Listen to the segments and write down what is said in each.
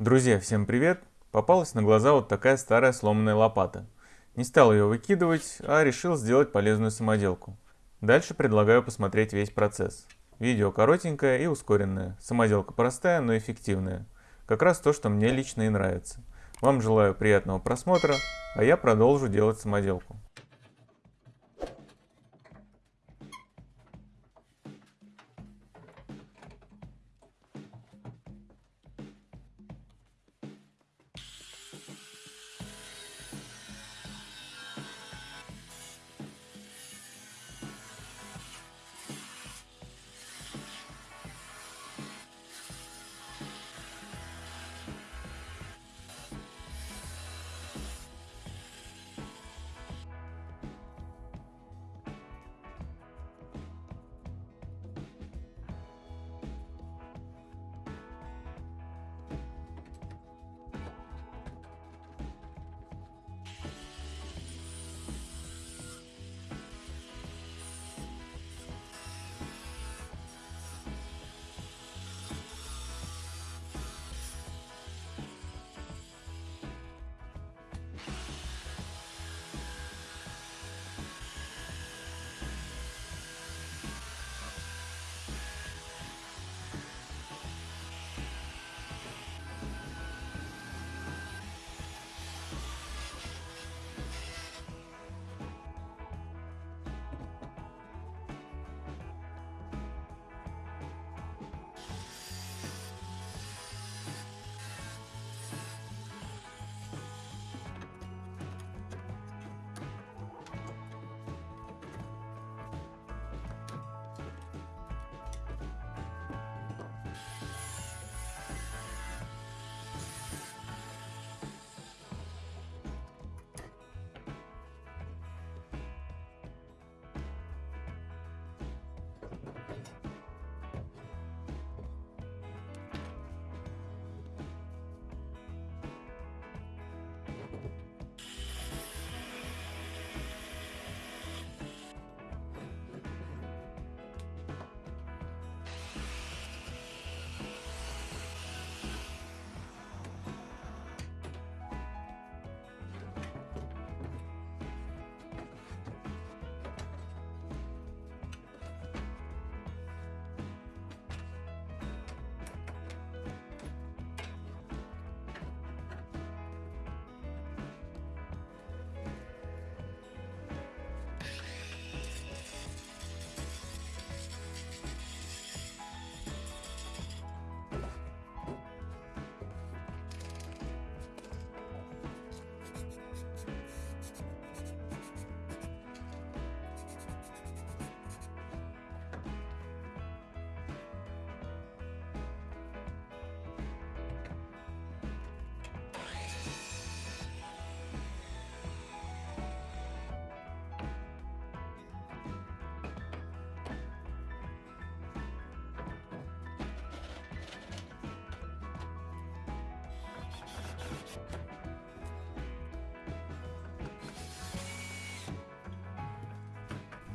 Друзья, всем привет! Попалась на глаза вот такая старая сломанная лопата. Не стал ее выкидывать, а решил сделать полезную самоделку. Дальше предлагаю посмотреть весь процесс. Видео коротенькое и ускоренное. Самоделка простая, но эффективная. Как раз то, что мне лично и нравится. Вам желаю приятного просмотра, а я продолжу делать самоделку.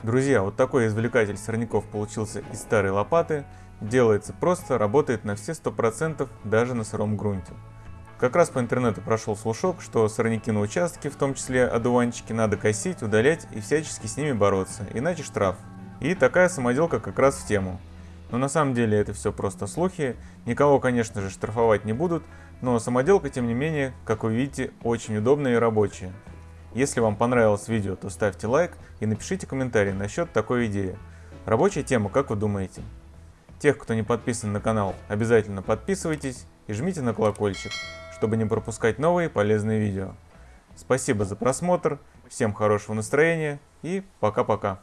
Друзья, вот такой извлекатель сорняков получился из старой лопаты. Делается просто, работает на все 100%, даже на сыром грунте. Как раз по интернету прошел слушок, что сорняки на участке, в том числе одуванчики, надо косить, удалять и всячески с ними бороться, иначе штраф. И такая самоделка как раз в тему. Но на самом деле это все просто слухи, никого конечно же штрафовать не будут, но самоделка тем не менее, как вы видите, очень удобная и рабочая. Если вам понравилось видео, то ставьте лайк и напишите комментарий насчет такой идеи. Рабочая тема, как вы думаете? Тех, кто не подписан на канал, обязательно подписывайтесь и жмите на колокольчик, чтобы не пропускать новые полезные видео. Спасибо за просмотр, всем хорошего настроения и пока-пока.